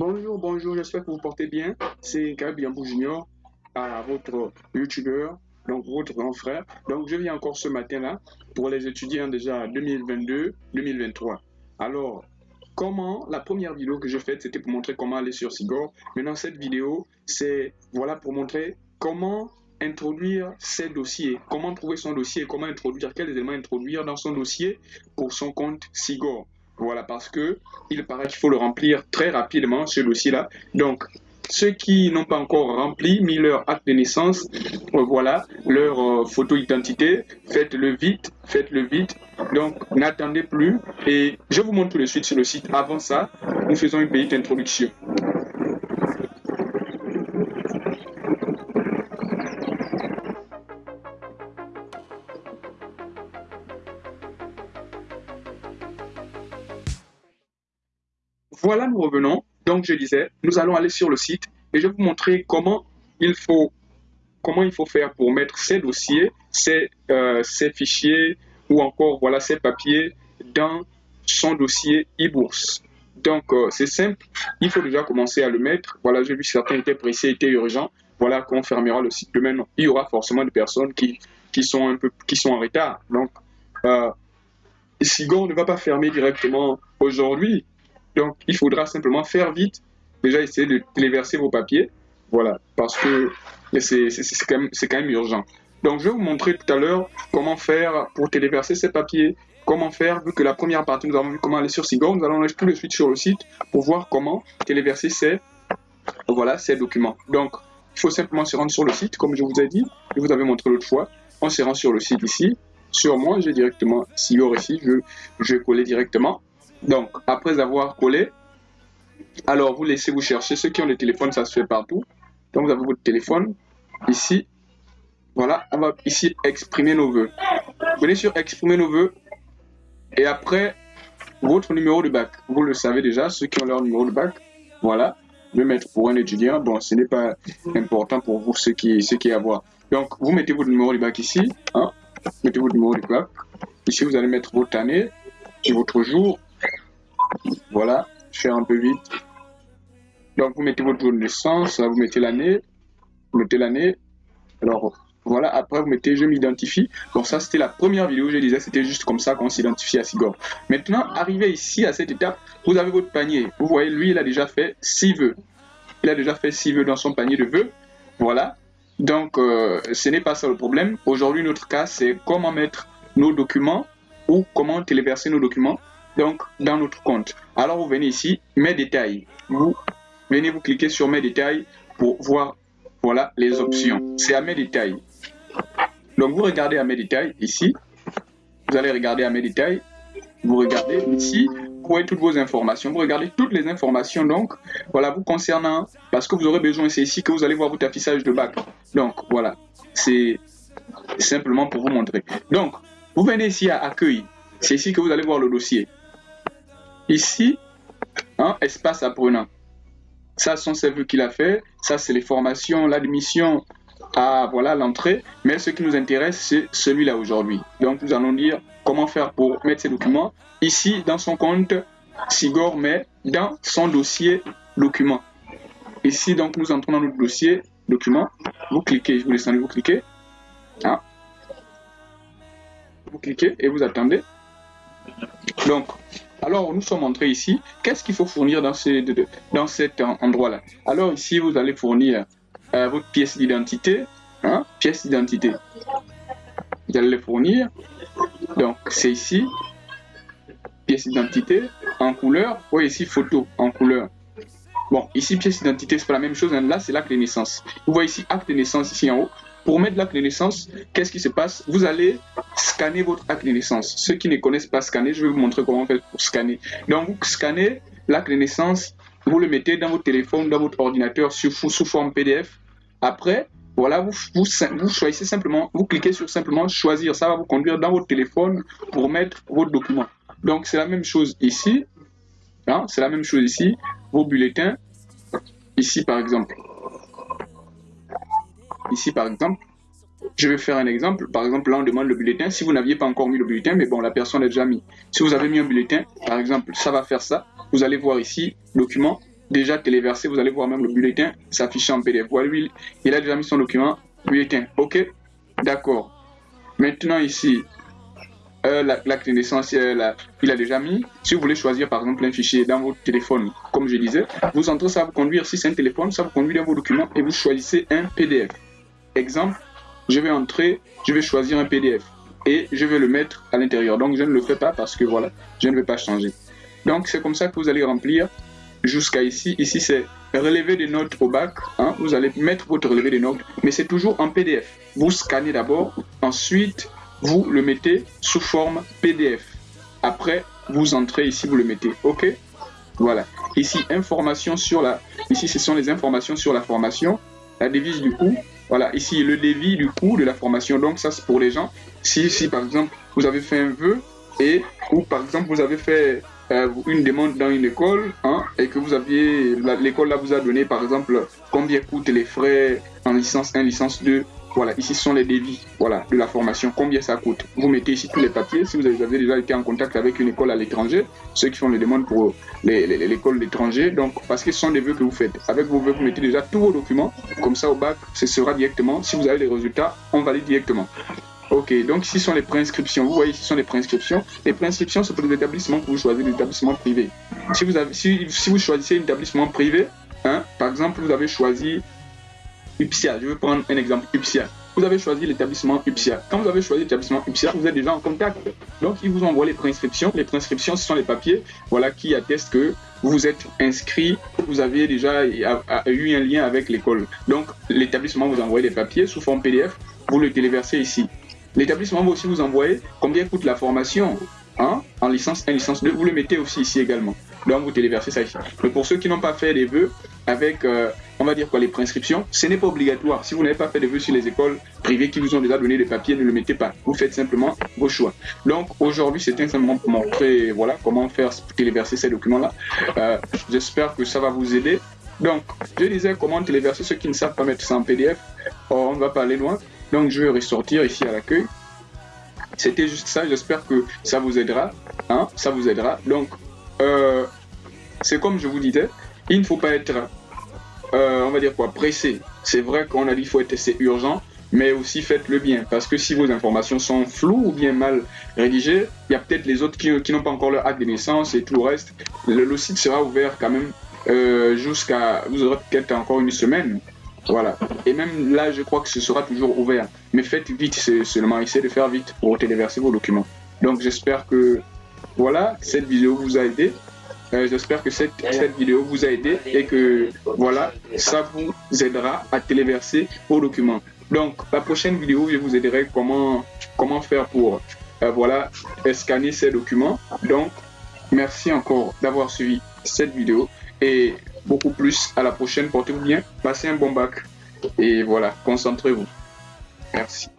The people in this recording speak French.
Bonjour, bonjour, j'espère que vous portez bien. C'est Gabi Ambou Junior, à votre youtubeur, donc votre grand frère. Donc je viens encore ce matin-là pour les étudiants déjà 2022-2023. Alors, comment, la première vidéo que j'ai faite, c'était pour montrer comment aller sur Sigor. Maintenant, cette vidéo, c'est voilà pour montrer comment introduire ses dossiers, comment trouver son dossier, comment introduire, quels éléments introduire dans son dossier pour son compte Sigor. Voilà, parce que il paraît qu'il faut le remplir très rapidement, ce dossier-là. Donc, ceux qui n'ont pas encore rempli, mis leur acte de naissance, euh, voilà, leur euh, photo identité, faites-le vite, faites-le vite. Donc, n'attendez plus. Et je vous montre tout de suite sur le site. Avant ça, nous faisons une petite introduction. Voilà, nous revenons. Donc, je disais, nous allons aller sur le site et je vais vous montrer comment il faut, comment il faut faire pour mettre ces dossiers, ces, euh, fichiers ou encore voilà ces papiers dans son dossier e-bourse. Donc, euh, c'est simple. Il faut déjà commencer à le mettre. Voilà, j'ai vu certains étaient pressés, étaient urgents. Voilà qu'on fermera le site demain. Il y aura forcément des personnes qui, qui, sont, un peu, qui sont en retard. Donc, euh, Sigon ne va pas fermer directement aujourd'hui. Donc, il faudra simplement faire vite. Déjà, essayer de téléverser vos papiers. Voilà, parce que c'est quand, même, urgent. Donc, je vais vous montrer tout à l'heure comment faire pour téléverser ces papiers. Comment faire, vu que la première partie, nous avons vu comment aller sur Sigor, nous allons aller tout de suite sur le site pour voir comment téléverser ces, voilà, ces documents. Donc, il faut simplement se rendre sur le site, comme je vous ai dit, je vous avais montré l'autre fois. On se rend sur le site ici. Sur moi, j'ai directement Sigor ici, je vais coller directement. Donc, après avoir collé, alors vous laissez vous chercher. Ceux qui ont le téléphone, ça se fait partout. Donc, vous avez votre téléphone. Ici, voilà, on va ici exprimer nos voeux. Venez sur exprimer nos voeux. Et après, votre numéro de bac. Vous le savez déjà, ceux qui ont leur numéro de bac. Voilà. Vais mettre pour un étudiant. Bon, ce n'est pas important pour vous, ceux qui, ceux qui. Donc, vous mettez votre numéro de bac ici. Hein. Mettez votre numéro de bac. Ici, vous allez mettre votre année et votre jour. Voilà, faire un peu vite. Donc, vous mettez votre jour de naissance, vous mettez l'année, vous mettez l'année. Alors, voilà, après, vous mettez je m'identifie. Donc, ça, c'était la première vidéo, je disais, c'était juste comme ça qu'on s'identifie à Sigor. Maintenant, arrivé ici, à cette étape, vous avez votre panier. Vous voyez, lui, il a déjà fait 6 vœux. Il a déjà fait 6 vœux dans son panier de vœux. Voilà. Donc, euh, ce n'est pas ça le problème. Aujourd'hui, notre cas, c'est comment mettre nos documents ou comment téléverser nos documents donc dans notre compte. Alors vous venez ici, mes détails. Vous venez vous cliquer sur mes détails pour voir voilà les options. C'est à mes détails. Donc vous regardez à mes détails ici. Vous allez regarder à mes détails. Vous regardez ici, vous voyez toutes vos informations. Vous regardez toutes les informations donc voilà vous concernant parce que vous aurez besoin c'est ici que vous allez voir votre affichage de bac. Donc voilà, c'est simplement pour vous montrer. Donc vous venez ici à accueil. C'est ici que vous allez voir le dossier. Ici, hein, espace apprenant. Ça, sont ces vues qu'il a fait. Ça, c'est les formations, l'admission à voilà l'entrée. Mais ce qui nous intéresse, c'est celui-là aujourd'hui. Donc, nous allons dire comment faire pour mettre ces documents. Ici, dans son compte, Sigor met dans son dossier document. Ici, donc, nous entrons dans notre dossier document. Vous cliquez, je vous laisse vous cliquez. Hein. Vous cliquez et vous attendez. Donc, alors, nous sommes entrés ici. Qu'est-ce qu'il faut fournir dans, cet endroit-là? Alors, ici, vous allez fournir euh, votre pièce d'identité. Hein, pièce d'identité. Vous allez les fournir. Donc, c'est ici. Pièce d'identité en couleur. Oui, ici, photo en couleur. Bon, ici, pièce d'identité, c'est pas la même chose. Hein. Là, c'est l'acte de naissance. Vous voyez ici, acte de naissance ici en haut. Pour mettre l'acte de naissance, qu'est-ce qui se passe? Vous allez scanner votre acte de naissance. Ceux qui ne connaissent pas scanner, je vais vous montrer comment faire pour scanner. Donc, vous scannez l'acte de naissance, vous le mettez dans votre téléphone, dans votre ordinateur sous, sous forme PDF. Après, voilà, vous, vous, vous, choisissez simplement, vous cliquez sur simplement choisir. Ça va vous conduire dans votre téléphone pour mettre votre document. Donc, c'est la même chose ici. Hein, c'est la même chose ici. Vos bulletins. Ici, par exemple. Ici, par exemple, je vais faire un exemple. Par exemple, là, on demande le bulletin. Si vous n'aviez pas encore mis le bulletin, mais bon, la personne l'a déjà mis. Si vous avez mis un bulletin, par exemple, ça va faire ça. Vous allez voir ici, document, déjà téléversé. Vous allez voir même le bulletin s'afficher en PDF. Voilà, lui, il a déjà mis son document bulletin. OK? D'accord. Maintenant ici, euh, la, la, clé naissance, euh, il a déjà mis. Si vous voulez choisir par exemple un fichier dans votre téléphone, comme je disais, vous entrez, ça vous conduire, si c'est un téléphone, ça vous conduit dans vos documents et vous choisissez un PDF. Exemple, je vais entrer, je vais choisir un PDF et je vais le mettre à l'intérieur. Donc je ne le fais pas parce que voilà, je ne vais pas changer. Donc c'est comme ça que vous allez remplir jusqu'à ici. Ici c'est relevé des notes au bac. Hein. Vous allez mettre votre relevé des notes, mais c'est toujours en PDF. Vous scannez d'abord, ensuite vous le mettez sous forme PDF. Après, vous entrez ici, vous le mettez. OK? Voilà. Ici, information sur la... Ici, ce sont les informations sur la formation. La devise du coût. Voilà. Ici, le devis du coût de la formation. Donc, ça, c'est pour les gens. Si, si, par exemple, vous avez fait un vœu et, ou par exemple, vous avez fait euh, une demande dans une école hein, et que vous aviez... L'école, là, vous a donné, par exemple, combien coûtent les frais en licence 1, licence 2, voilà, ici sont les devis voilà, de la formation, combien ça coûte. Vous mettez ici tous les papiers, si vous avez déjà été en contact avec une école à l'étranger, ceux qui font les demandes pour l'école d'étranger, donc parce que ce sont des vœux que vous faites. Avec vos vœux, vous mettez déjà tous vos documents, comme ça au bac, ce sera directement, si vous avez les résultats, on valide directement. Ok, donc ici sont les préinscriptions. Vous voyez, ici sont les préinscriptions. Les préinscriptions, c'est pour les établissements que vous choisissez, les établissements privés. Si vous, avez, si vous choisissez un établissement privé, hein, par exemple, vous avez choisi UPSIA. Je vais prendre un exemple UPSIA. Vous avez choisi l'établissement UPSIA. Quand vous avez choisi l'établissement UPSIA, vous êtes déjà en contact. Donc, ils vous envoient les préinscriptions. Les préinscriptions, ce sont les papiers voilà, qui attestent que vous êtes inscrit, vous avez déjà eu un lien avec l'école. Donc, l'établissement vous envoie les papiers sous forme PDF. Vous le téléversez ici. L'établissement va aussi vous envoyer combien coûte la formation hein, en licence 1, licence 2. Vous le mettez aussi ici également. Donc, vous téléversez ça ici. Mais pour ceux qui n'ont pas fait des vœux avec... Euh, on va dire quoi, les prescriptions, ce n'est pas obligatoire. Si vous n'avez pas fait de vœux sur les écoles privées qui vous ont déjà donné des papiers, ne le mettez pas. Vous faites simplement vos choix. Donc aujourd'hui, c'était simplement pour montrer voilà, comment faire téléverser ces documents-là. Euh, j'espère que ça va vous aider. Donc, je disais comment téléverser ceux qui ne savent pas mettre ça en PDF. on ne va pas aller loin. Donc, je vais ressortir ici à l'accueil. C'était juste ça. J'espère que ça vous aidera. Hein, ça vous aidera. Donc, euh, c'est comme je vous disais, il ne faut pas être euh, on va dire quoi, pressé. C'est vrai qu'on a dit qu'il faut être assez urgent, mais aussi faites-le bien. Parce que si vos informations sont floues ou bien mal rédigées, il y a peut-être les autres qui, n'ont pas encore leur acte de naissance et tout le reste. Le, site sera ouvert quand même euh, jusqu'à, vous aurez peut-être encore une semaine. Voilà. Et même là, je crois que ce sera toujours ouvert. Mais faites vite, c'est seulement essayez de faire vite pour téléverser vos documents. Donc j'espère que voilà, cette vidéo vous a aidé. Euh, j'espère que cette, vidéo vous a aidé et que voilà, ça vous aidera à téléverser vos documents. Donc, la prochaine vidéo, je vous aiderai comment, comment faire pour euh, voilà, scanner ces documents. Donc, merci encore d'avoir suivi cette vidéo et beaucoup plus à la prochaine. Portez-vous bien, passez un bon bac et voilà, concentrez-vous. Merci.